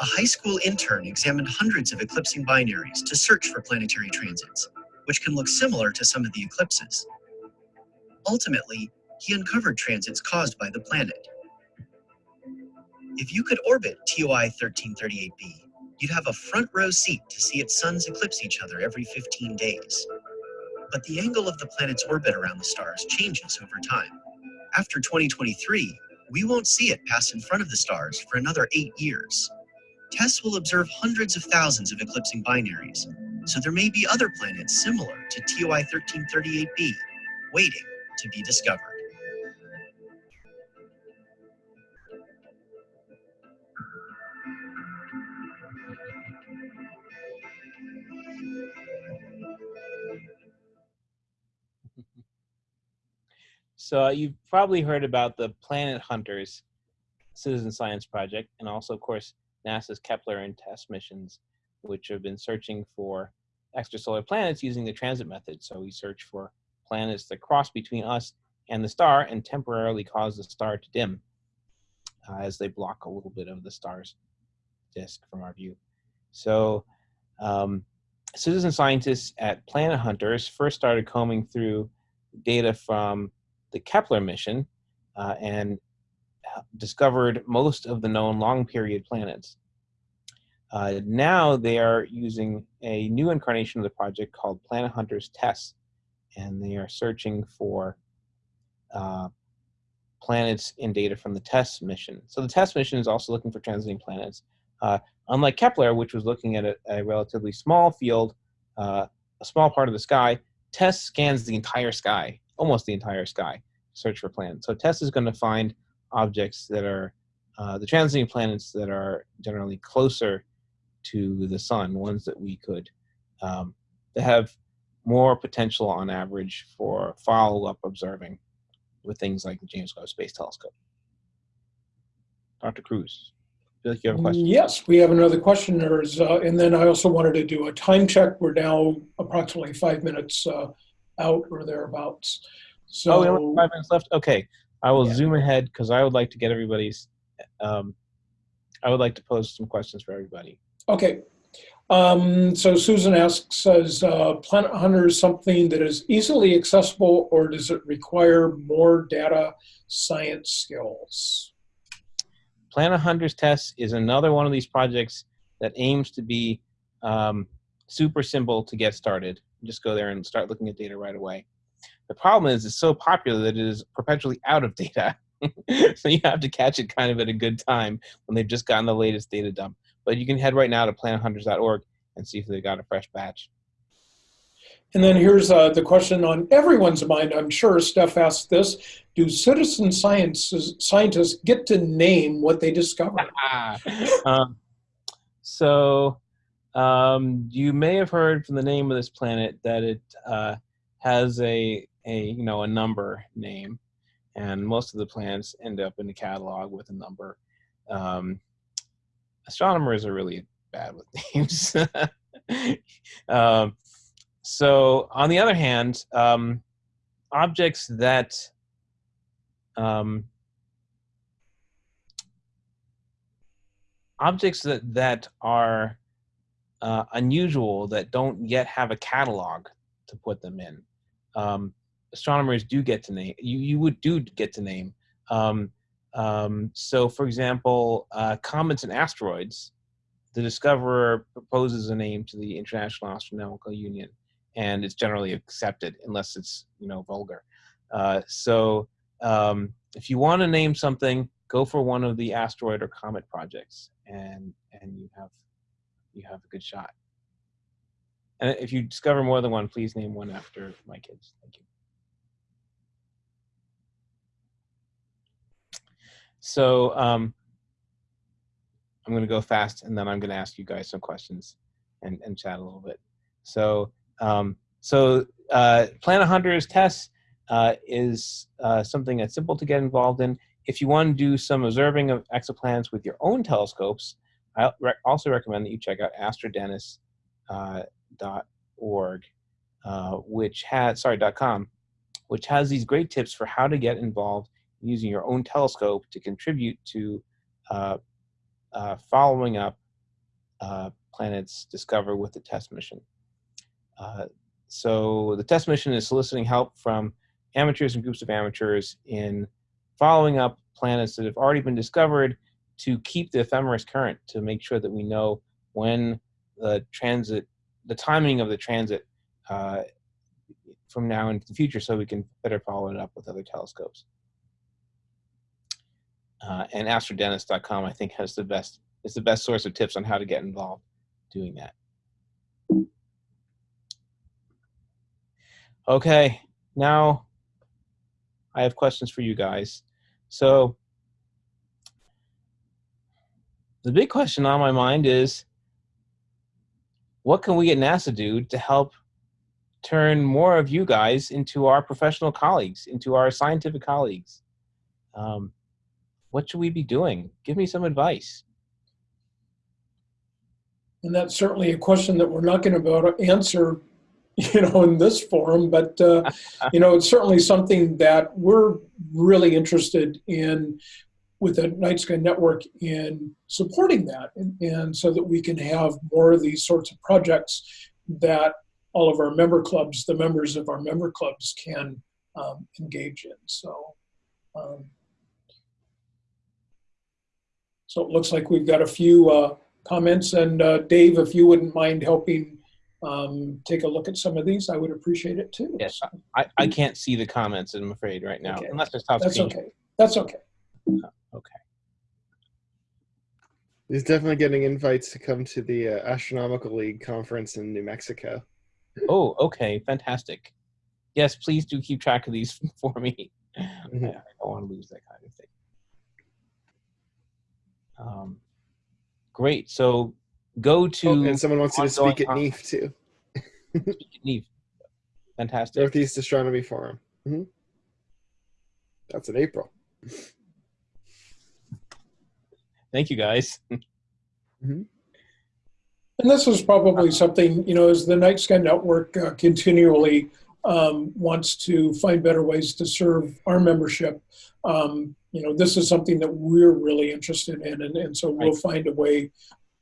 A high school intern examined hundreds of eclipsing binaries to search for planetary transits, which can look similar to some of the eclipses. Ultimately, he uncovered transits caused by the planet. If you could orbit TOI 1338b, you'd have a front row seat to see its suns eclipse each other every 15 days. But the angle of the planet's orbit around the stars changes over time. After 2023, we won't see it pass in front of the stars for another eight years. TESS will observe hundreds of thousands of eclipsing binaries, so there may be other planets similar to TOI 1338b waiting to be discovered. So uh, you've probably heard about the Planet Hunters citizen science project, and also, of course, NASA's Kepler and TESS missions, which have been searching for extrasolar planets using the transit method. So we search for planets that cross between us and the star and temporarily cause the star to dim uh, as they block a little bit of the star's disk from our view. So um, citizen scientists at Planet Hunters first started combing through data from the Kepler mission uh, and discovered most of the known long period planets. Uh, now they are using a new incarnation of the project called Planet Hunters TESS, and they are searching for uh, planets in data from the TESS mission. So the TESS mission is also looking for transiting planets. Uh, unlike Kepler, which was looking at a, a relatively small field, uh, a small part of the sky, TESS scans the entire sky, almost the entire sky, search for planets. So TESS is going to find objects that are uh, the transiting planets that are generally closer to the sun, ones that we could um, that have more potential on average for follow-up observing with things like the James Webb Space Telescope. Dr. Cruz, I feel like you have a question. Yes, we have another question. Uh, and then I also wanted to do a time check. We're now approximately five minutes uh, out or thereabouts. So, oh, we only have five minutes left. Okay, I will Yeah. zoom ahead because I would like to get everybody's. Um, I would like to pose some questions for everybody. okay. Um, so Susan asks, is uh, Planet Hunter something that is easily accessible or does it require more data science skills? Planet Hunters TESS is another one of these projects that aims to be um, super simple to get started. Just go there and start looking at data right away. The problem is it's so popular that it is perpetually out of data. so you have to catch it kind of at a good time when they've just gotten the latest data dump. But you can head right now to planethunters.org and see if they've got a fresh batch. And then here's uh, the question on everyone's mind. I'm sure Steph asked this. Do citizen science scientists get to name what they discover? um, so um, you may have heard from the name of this planet that it uh, has a, a you know a number name, and most of the planets end up in the catalog with a number. Um, astronomers are really bad with names. um, so on the other hand, um, objects that um, objects that that are uh, unusual that don't yet have a catalog to put them in. Um, astronomers do get to name. You you would do get to name. Um, um, so, for example, uh, comets and asteroids. The discoverer proposes a name to the International Astronomical Union, and it's generally accepted unless it's you know vulgar. Uh, so, um, if you want to name something, go for one of the asteroid or comet projects, and and you have you have a good shot. And if you discover more than one, please name one after my kids. Thank you. So um, I'm going to go fast, and then I'm going to ask you guys some questions and, and chat a little bit. So um, so uh, Planet Hunters TESS uh, is uh, something that's simple to get involved in. If you want to do some observing of exoplanets with your own telescopes, I re also recommend that you check out astrodennis.org, uh, uh, which has sorry .com, which has these great tips for how to get involved using your own telescope to contribute to uh, uh, following up uh, planets discovered with the TESS mission. Uh, so the TESS mission is soliciting help from amateurs and groups of amateurs in following up planets that have already been discovered to keep the ephemeris current to make sure that we know when the transit, the timing of the transit uh, from now into the future so we can better follow it up with other telescopes. Uh, and astrodennis.com I think has the best, is the best source of tips on how to get involved doing that. Okay, now I have questions for you guys. So the big question on my mind is what can we at NASA do to help turn more of you guys into our professional colleagues, into our scientific colleagues? Um, what should we be doing? Give me some advice. And that's certainly a question that we're not going to be able to answer, you know, in this forum. But uh, you know, it's certainly something that we're really interested in with the Night Sky Network in supporting that, and, and so that we can have more of these sorts of projects that all of our member clubs, the members of our member clubs, can um, engage in. So. Um, so it looks like we've got a few uh, comments. And uh, Dave, if you wouldn't mind helping um, take a look at some of these, I would appreciate it too. Yes, I, I can't see the comments, I'm afraid, right now, Okay. unless I stop That's screen. okay. That's okay. Okay. He's definitely getting invites to come to the uh, Astronomical League conference in New Mexico. Oh, okay, fantastic. Yes, please do keep track of these for me. I, Mhm. I don't want to lose that kind of thing. Um, great. So go to Oh, and someone wants you to speak at NEAF too, Neve. Fantastic. Northeast Astronomy Forum. hmm That's in April. Thank you, guys. And this is probably something, you know, as the Night Sky Network uh, continually um, wants to find better ways to serve our membership, um, you know, this is something that we're really interested in. And, and so we'll find a way.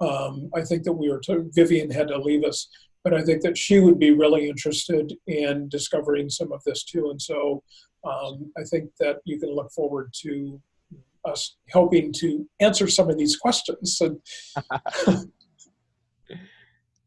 Um, I think that we were, to, Vivian had to leave us, but I think that she would be really interested in discovering some of this too. And so um, I think that you can look forward to us helping to answer some of these questions. And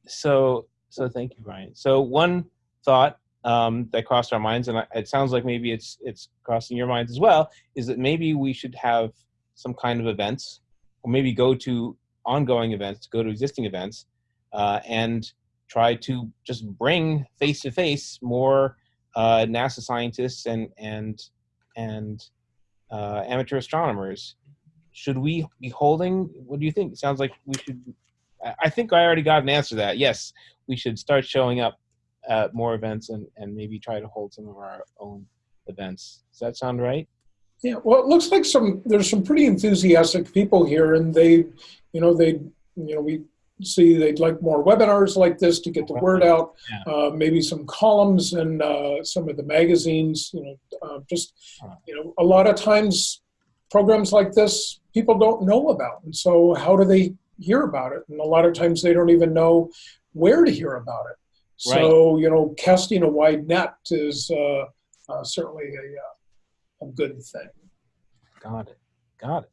So, so thank you, Brian. So one thought um, that crossed our minds, and it sounds like maybe it's it's crossing your minds as well, is that maybe we should have some kind of events, or maybe go to ongoing events, go to existing events, uh, and try to just bring face to face more uh, NASA scientists and and and uh, amateur astronomers. Should we be holding? What do you think? It sounds like we should. I- think I already got an answer to that. Yes, we should start showing up at more events and, and maybe try to hold some of our own events. Does that sound right? Yeah, well, it looks like some there's some pretty enthusiastic people here, and they, you know, they, you know, we see they'd like more webinars like this to get the word out. Yeah. Uh, maybe some columns and uh, some of the magazines. You know, uh, just you know, a lot of times programs like this people don't know about, and so how do they hear about it? And a lot of times they don't even know where to hear about it. So you know, casting a wide net is uh, uh, certainly a, uh, a good thing. Got it. Got it.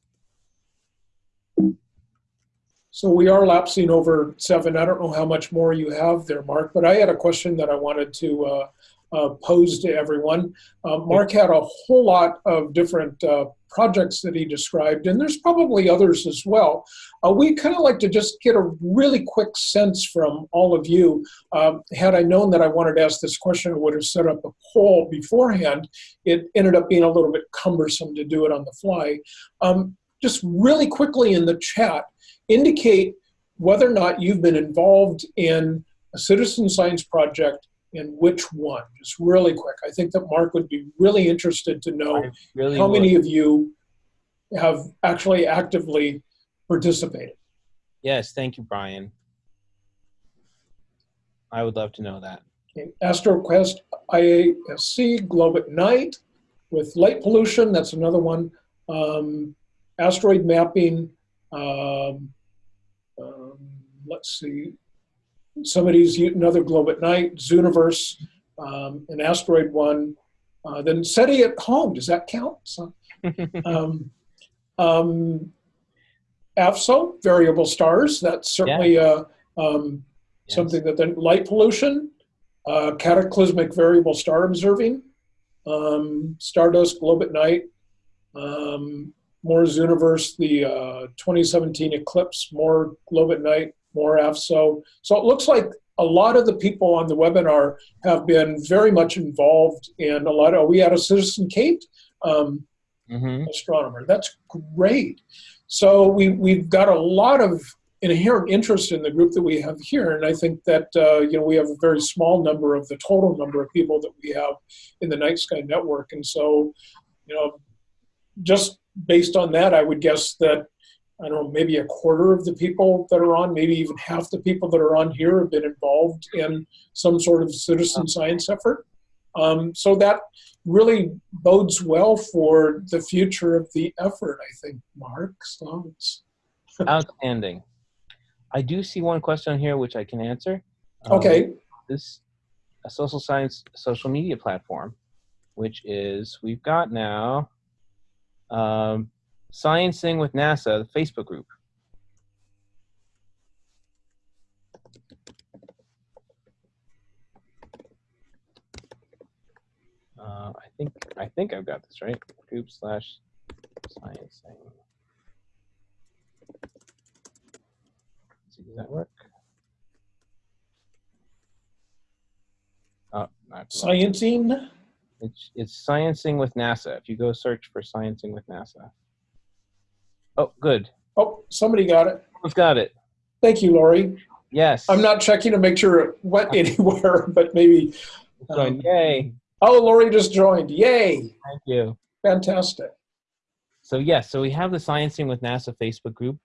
So we are lapsing over seven. I don't know how much more you have there, Marc, but I had a question that I wanted to uh, uh, pose to everyone. Uh, Marc had a whole lot of different uh, projects that he described, and there's probably others as well. Uh, we kind of like to just get a really quick sense from all of you. Um, had I known that I wanted to ask this question, I would have set up a poll beforehand. It ended up being a little bit cumbersome to do it on the fly. Um, just really quickly in the chat, indicate whether or not you've been involved in a citizen science project and which one. Just really quick. I think that Marc would be really interested to know really how would. many of you have actually actively participated. Yes, thank you, Brian. I would love to know that. Okay, AstroQuest IASC Globe at Night with light pollution. That's another one. Um, asteroid mapping. Um, let's see. Somebody's another globe at night. Zooniverse, um, an asteroid one. Uh, then SETI at home. Does that count? So, um, um, AAVSO, variable stars. That's certainly uh, um, Yes. something that then light pollution, uh, cataclysmic variable star observing, um, stardust globe at night, um, more Zooniverse, the uh, 2017 eclipse, more globe at night, more AAVSO. So it looks like a lot of the people on the webinar have been very much involved in a lot of. We had a citizen Kate. Um, hmm astronomer. That's great. So we, we've got a lot of inherent interest in the group that we have here, and I think that uh, you know we have a very small number of the total number of people that we have in the Night Sky Network, and so you know just based on that, I would guess that I don't know maybe a quarter of the people that are on, maybe even half the people that are on here have been involved in some sort of citizen science effort. Um, so that really bodes well for the future of the effort, I think, Marc. So it's, Outstanding. I do see one question here which I can answer. Um, okay, this a social science social media platform, which is we've got now um, Sciencing with NASA, the Facebook group. Uh, I think I think I've got this right. Group slash sciencing. Let's see, does that work? Oh, not sciencing. it's it's sciencing with NASA. If you go search for sciencing with NASA. Oh, good. Oh, somebody got it. We've got it. Thank you, Lori. Yes. I'm not checking to make sure it went anywhere, but maybe. Um, Yay! Oh, Lori just joined. Yay! Thank you. Fantastic. So yes, so we have the Sciencing with NASA Facebook group.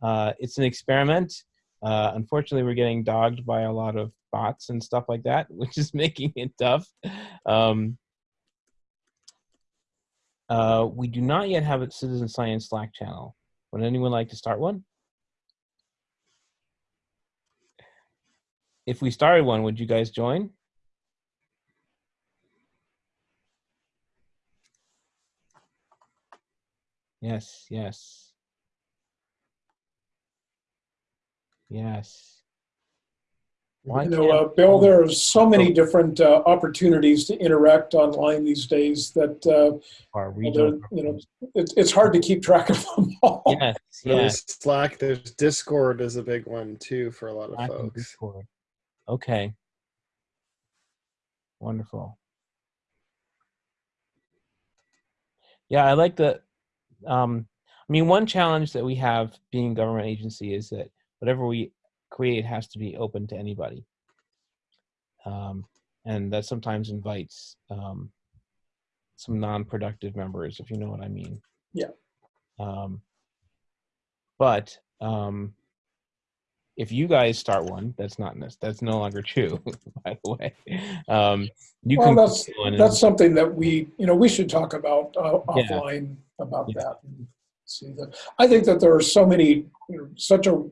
Uh, it's an experiment. Uh, unfortunately, we're getting dogged by a lot of bots and stuff like that, which is making it tough. Um, uh, we do not yet have a citizen science Slack channel. Would anyone like to start one? If we started one, would you guys join? Yes, yes. Yes. Why You know, uh, Bill, there are so many different uh, opportunities to interact online these days that uh, our well, you know it's, it's hard to keep track of them all. Yes, There's. Slack. There's Discord is a big one too for a lot of Slack folks. Discord. Okay. Wonderful. Yeah, I like the. Um, I mean, one challenge that we have being a government agency is that whatever we create has to be open to anybody, um, and that sometimes invites um, some non-productive members, if you know what I mean. Yeah. Um, but um, if you guys start one, that's not that's no longer true. By the way, um, you Well, can that's create one and- that's something that we you know we should talk about uh, Yeah. offline about Yeah. that. And see that. I think that there are so many you know, such a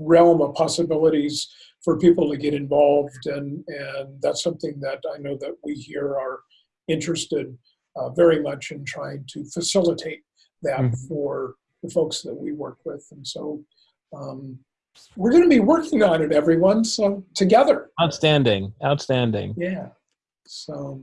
realm of possibilities for people to get involved, and and that's something that I know that we here are interested uh, very much in trying to facilitate that Mhm. for the folks that we work with, and so. Um, we're going to be working on it, everyone. So together. outstanding, outstanding. Yeah. So,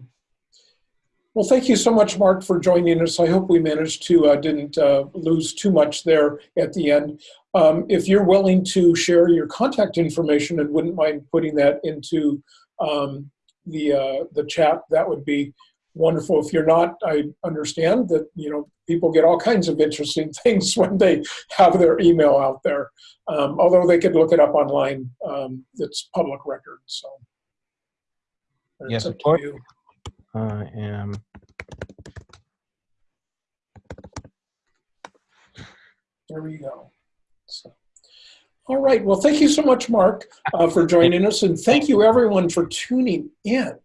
well, thank you so much, Marc, for joining us. I hope we managed to uh, didn't uh, lose too much there at the end. Um, if you're willing to share your contact information and wouldn't mind putting that into um, the uh, the chat, that would be wonderful. If you're not, I understand that you know people get all kinds of interesting things when they have their email out there. Um, although they could look it up online, um, it's public record. So. Yes, of course. I am. There we go. So, All right. Well, thank you so much, Marc, uh, for joining us. And thank you, everyone, for tuning in.